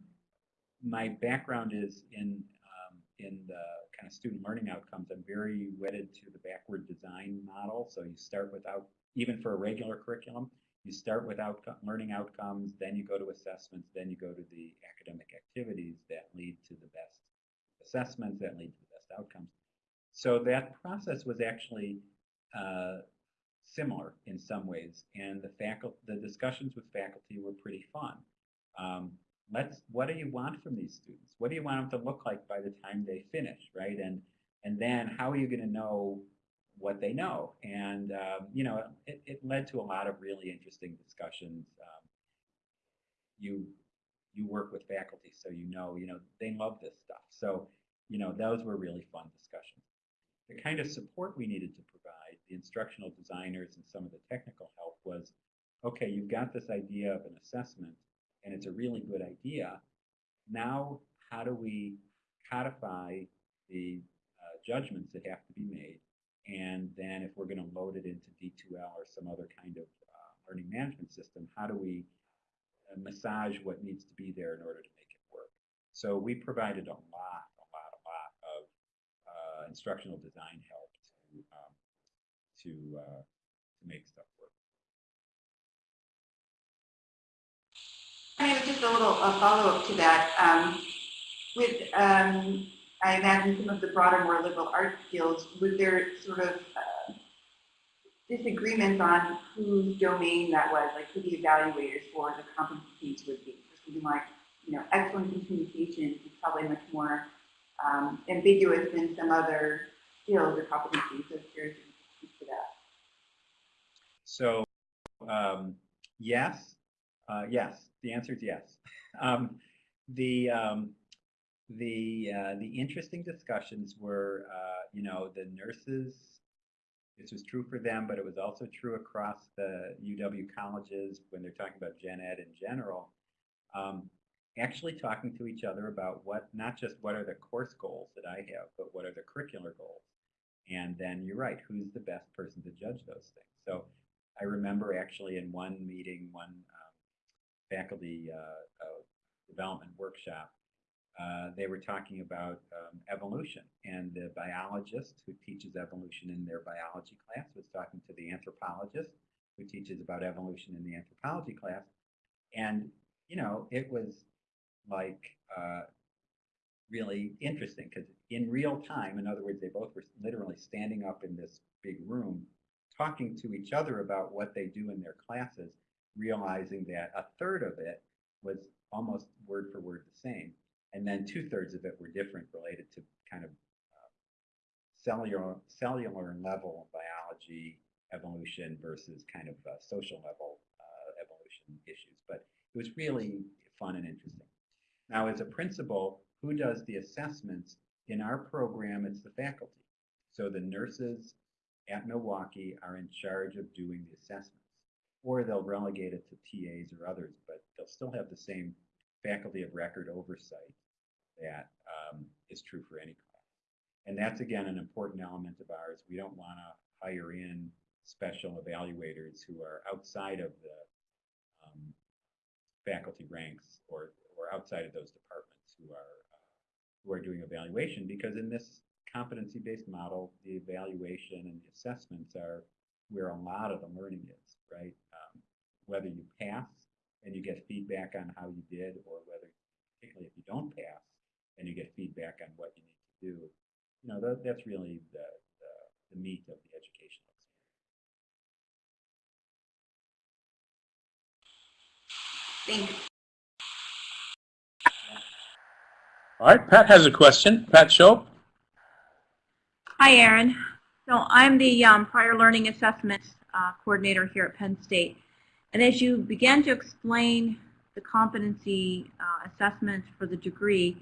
my background is in um, in the kind of student learning outcomes. I'm very wedded to the backward design model. So you start without, even for a regular curriculum, you start with outcome, learning outcomes, then you go to assessments, then you go to the academic activities that lead to the best assessments, that lead to the best outcomes. So that process was actually uh, similar in some ways, and the faculty, the discussions with faculty were pretty fun. Um, let's, what do you want from these students? What do you want them to look like by the time they finish, right? And and then how are you going to know what they know? And um, you know, it, it led to a lot of really interesting discussions. Um, you you work with faculty, so you know, you know, they love this stuff. So you know, those were really fun discussions. The kind of support we needed to provide, the instructional designers and some of the technical help was, okay, you've got this idea of an assessment, and it's a really good idea. Now, how do we codify the uh, judgments that have to be made? And then if we're going to load it into D2L or some other kind of uh, learning management system, how do we uh, massage what needs to be there in order to make it work? So we provided a lot, a lot, a lot of uh, instructional design help to um, to uh, to make stuff work. I have just a little a follow-up to that. Um, with, um, I imagine some of the broader, more liberal arts fields, was there sort of uh, disagreements on whose domain that was, like who the evaluators for the competencies would be? For something like, you know, excellence in communication is probably much more um, ambiguous than some other skills or competencies. So curious if you could speak to that. So um, yes, uh, yes. The answer is yes. Um, the um, the uh, the interesting discussions were, uh, you know, the nurses. This was true for them, but it was also true across the UW colleges when they're talking about gen ed in general. Um, actually talking to each other about what, not just what are the course goals that I have, but what are the curricular goals. And then you're right, who's the best person to judge those things? So I remember actually in one meeting, one um, faculty uh, uh, development workshop, uh, they were talking about um, evolution. And the biologist who teaches evolution in their biology class was talking to the anthropologist who teaches about evolution in the anthropology class. And, you know, it was like uh, really interesting because in real time, in other words, they both were literally standing up in this big room talking to each other about what they do in their classes realizing that a third of it was almost word for word the same, and then two thirds of it were different, related to kind of uh, cellular cellular level biology evolution versus kind of uh, social level uh, evolution issues. But it was really fun and interesting. Now, as a principal, who does the assessments? In our program, it's the faculty. So the nurses at Milwaukee are in charge of doing the assessments, or they'll relegate it to TAs or others, but they'll still have the same faculty of record oversight that um, is true for any class. And that's, again, an important element of ours. We don't want to hire in special evaluators who are outside of the um, faculty ranks or, or outside of those departments who are uh, who are doing evaluation because in this competency-based model, the evaluation and the assessments are where a lot of the learning is, right? Um, whether you pass and you get feedback on how you did, or whether, particularly if you don't pass and you get feedback on what you need to do, you know, that, that's really the, the, the meat of the educational experience. Thank you. All right, Pat has a question. Pat Shope? Hi, Aaron. So I'm the um, prior learning assessment uh, coordinator here at Penn State. And as you began to explain the competency uh, assessment for the degree,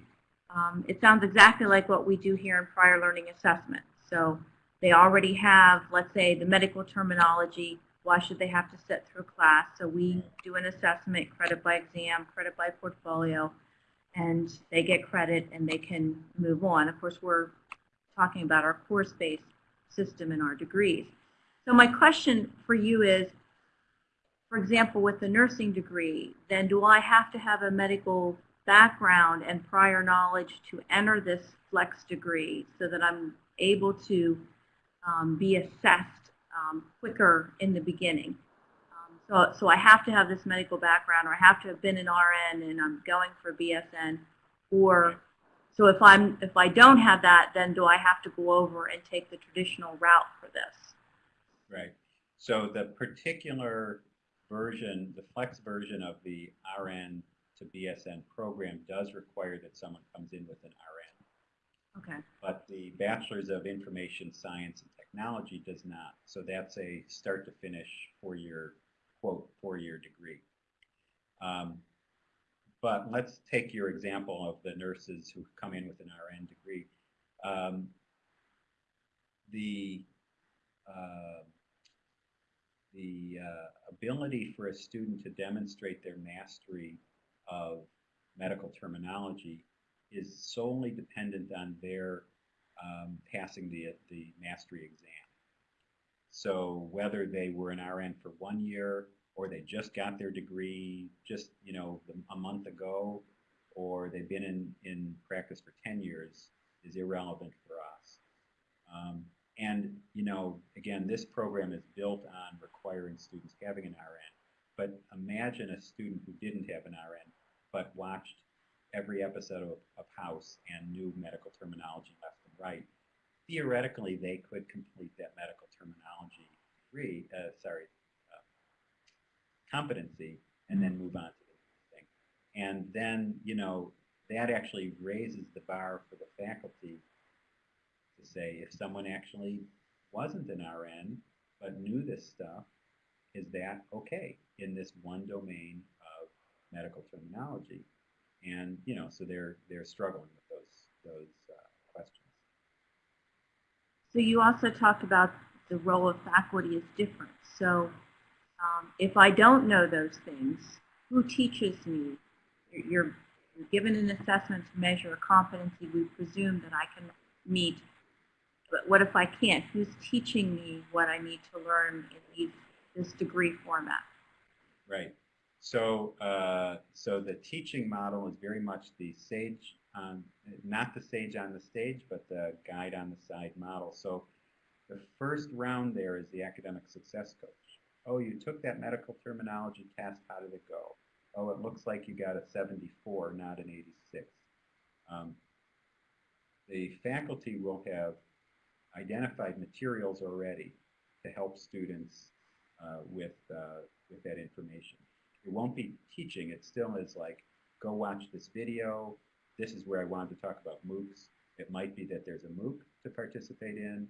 um, it sounds exactly like what we do here in prior learning assessment. So they already have, let's say, the medical terminology. Why should they have to sit through class? So we do an assessment, credit by exam, credit by portfolio, and they get credit and they can move on. Of course, we're talking about our course-based system and our degrees. So my question for you is, for example, with the nursing degree, then do I have to have a medical background and prior knowledge to enter this flex degree so that I'm able to um, be assessed um, quicker in the beginning? Um, so, so I have to have this medical background or I have to have been an RN and I'm going for BSN or so if I'm if I don't have that, then do I have to go over and take the traditional route for this? Right. So the particular version, the flex version of the RN to BSN program does require that someone comes in with an RN. Okay. But the Bachelor's of Information Science and Technology does not. So that's a start to finish four-year, quote, four-year degree. Um, but let's take your example of the nurses who come in with an RN degree. Um, the uh, the uh, ability for a student to demonstrate their mastery of medical terminology is solely dependent on their um, passing the, the mastery exam. So whether they were an RN for one year or they just got their degree just, you know, a month ago or they've been in, in practice for 10 years is irrelevant for us. Um, and, you know, again, this program is built on requiring students having an RN. But imagine a student who didn't have an RN, but watched every episode of, of House and knew medical terminology left and right. Theoretically, they could complete that medical terminology degree, uh, sorry, uh, competency, and then move on to the next thing. And then, you know, that actually raises the bar for the faculty to say if someone actually wasn't an RN but knew this stuff, is that okay in this one domain medical terminology? And you know, so they're they're struggling with those those uh, questions. So you also talked about the role of faculty is different. So um, if I don't know those things, who teaches me? You're, you're given an assessment to measure a competency. We presume that I can meet but what if I can't? Who's teaching me what I need to learn in these, this degree format? Right. So, uh, so the teaching model is very much the sage, on, not the sage on the stage, but the guide on the side model. So the first round there is the academic success coach. Oh, you took that medical terminology test. How did it go? Oh, it looks like you got a 74, not an 86. Um, the faculty will have identified materials already to help students uh, with, uh, with that information. It won't be teaching, it still is like, go watch this video, this is where I wanted to talk about MOOCs. It might be that there's a MOOC to participate in,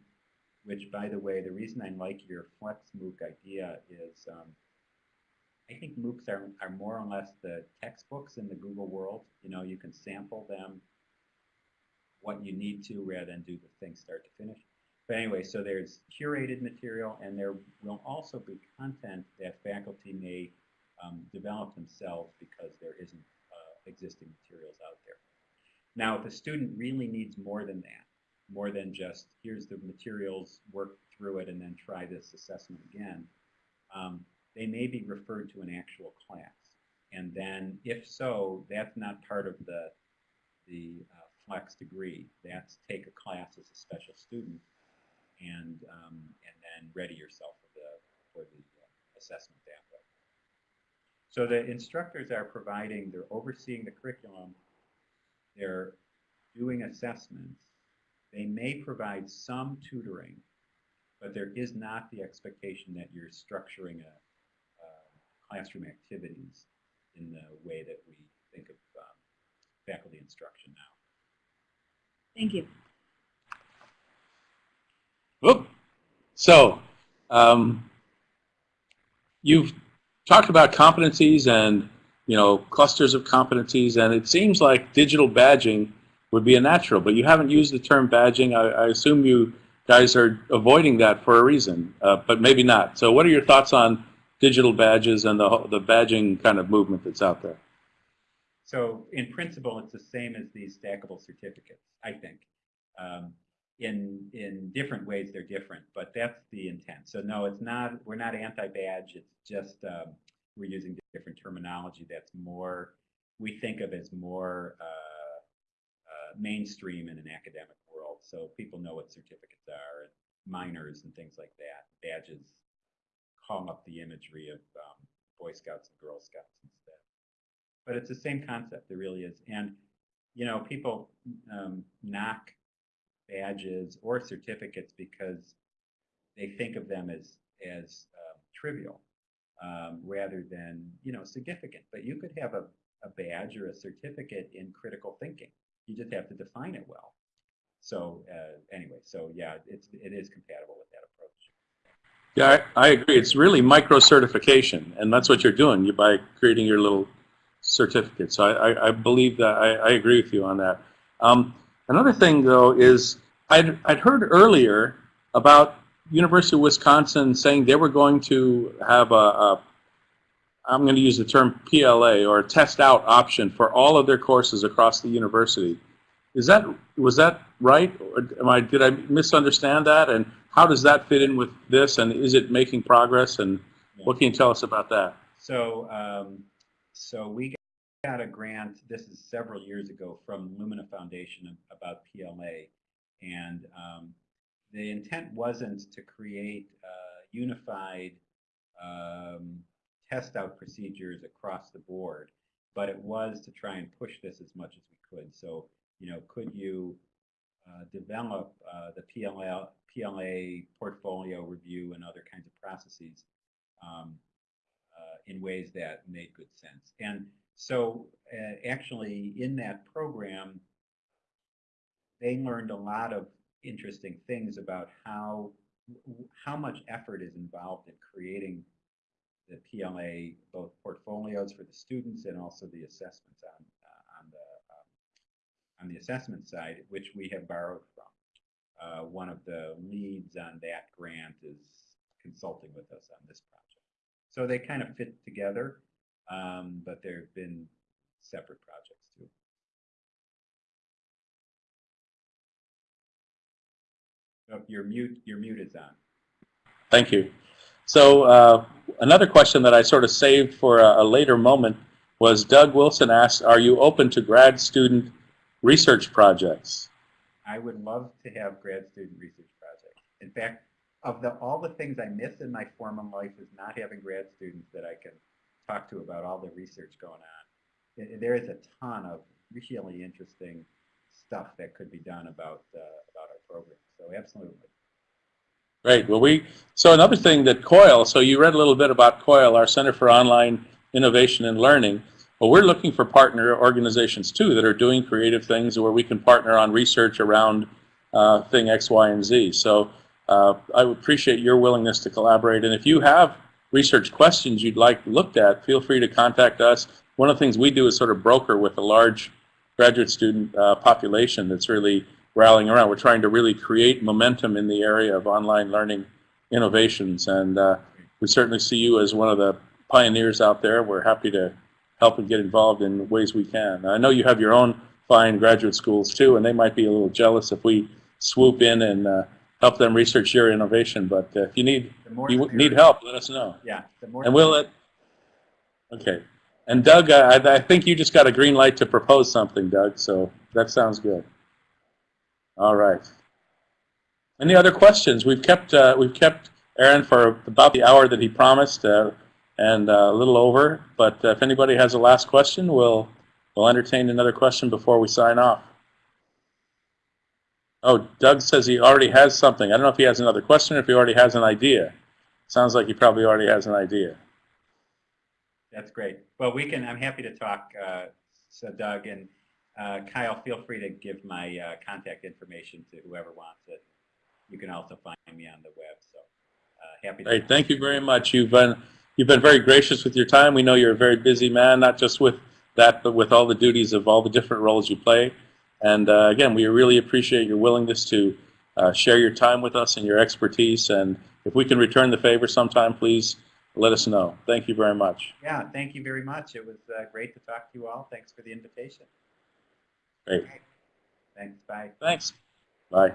which by the way, the reason I like your Flex MOOC idea is um, I think MOOCs are, are more or less the textbooks in the Google world. You know, you can sample them what you need to rather than do the thing start to finish. But anyway, so there's curated material and there will also be content that faculty may um, develop themselves because there isn't uh, existing materials out there. Now, if a student really needs more than that, more than just here's the materials, work through it, and then try this assessment again, um, they may be referred to an actual class. And then, if so, that's not part of the, the uh, flex degree. That's take a class as a special student and, um, and then ready yourself for the, for the uh, assessment that. So the instructors are providing, they're overseeing the curriculum, they're doing assessments, they may provide some tutoring, but there is not the expectation that you're structuring a, uh, classroom activities in the way that we think of um, faculty instruction now. Thank you. Whoop. So, um, you've talked about competencies and you know clusters of competencies, and it seems like digital badging would be a natural, but you haven't used the term badging. I, I assume you guys are avoiding that for a reason, uh, but maybe not. So, what are your thoughts on digital badges and the the badging kind of movement that's out there? So in principle, it's the same as these stackable certificates, I think. Um, in in different ways, they're different, but that's the intent. So no, it's not. We're not anti-badge. It's just um, we're using different terminology that's more we think of as more uh, uh, mainstream in an academic world. So people know what certificates are, and minors and things like that. Badges call up the imagery of um, Boy Scouts and Girl Scouts instead but it's the same concept. There really is. And, you know, people um, knock badges or certificates because they think of them as, as um, trivial um, rather than, you know, significant. But you could have a, a badge or a certificate in critical thinking. You just have to define it well. So uh, anyway, so yeah, it's, it is compatible with that approach. Yeah, I, I agree. It's really micro certification, and that's what you're doing you by creating your little certificate. So I, I, I believe that I, I agree with you on that. Um, another thing, though, is I'd, I'd heard earlier about University of Wisconsin saying they were going to have a, a I'm going to use the term PLA or test out option for all of their courses across the university. Is that was that right? Or am I did I misunderstand that? And how does that fit in with this? And is it making progress? And what can you tell us about that? So, um, so we got a grant, this is several years ago, from Lumina Foundation about PLA. And um, the intent wasn't to create uh, unified um, test out procedures across the board, but it was to try and push this as much as we could. So, you know, could you uh, develop uh, the PLA, PLA portfolio review and other kinds of processes um, uh, in ways that made good sense. And so uh, actually in that program, they learned a lot of interesting things about how how much effort is involved in creating the PLA, both portfolios for the students and also the assessments on, uh, on, the, um, on the assessment side, which we have borrowed from. Uh, one of the leads on that grant is consulting with us on this project. So they kind of fit together, um, but there have been separate projects too. Oh, your mute, your mute is on. Thank you. So uh, another question that I sort of saved for a, a, later moment was Doug Wilson asked, are you open to grad student research projects? I would love to have grad student research projects. In fact, of the, all the things I miss in my formal life is not having grad students that I can talk to about all the research going on. There is a ton of really interesting stuff that could be done about uh, about our program. So absolutely. Great. Well, we so another thing that COIL. So you read a little bit about COIL, our Center for Online Innovation and Learning. Well, we're looking for partner organizations too that are doing creative things where we can partner on research around uh, thing X, Y, and Z. So uh, I would appreciate your willingness to collaborate. And if you have research questions you'd like looked at, feel free to contact us. One of the things we do is sort of broker with a large graduate student uh, population that's really rallying around. We're trying to really create momentum in the area of online learning innovations. And uh, we certainly see you as one of the pioneers out there. We're happy to help and get involved in ways we can. I know you have your own fine graduate schools too, and they might be a little jealous if we swoop in and uh, help them research your innovation. But uh, if you need you need help, let us know. Yeah. And we'll let. Okay. And Doug, I, I think you just got a green light to propose something, Doug. So that sounds good. All right. Any other questions? We've kept uh, we've kept Aaron for about the hour that he promised, uh, and uh, a little over. But uh, if anybody has a last question, we'll we'll entertain another question before we sign off. Oh, Doug says he already has something. I don't know if he has another question or if he already has an idea. Sounds like he probably already has an idea. That's great. Well, we can, I'm happy to talk, uh, so Doug and uh, Kyle, feel free to give my uh, contact information to whoever wants it. You can also find me on the web, so uh, happy to. Great, thank you very much. You've been you've been very gracious with your time. We know you're a very busy man, not just with that, but with all the duties of all the different roles you play. And uh, again, we really appreciate your willingness to uh, share your time with us and your expertise. And if we can return the favor sometime, please let us know. Thank you very much. Yeah, thank you very much. It was uh, great to talk to you all. Thanks for the invitation. Great. Thanks, bye. Thanks. Bye.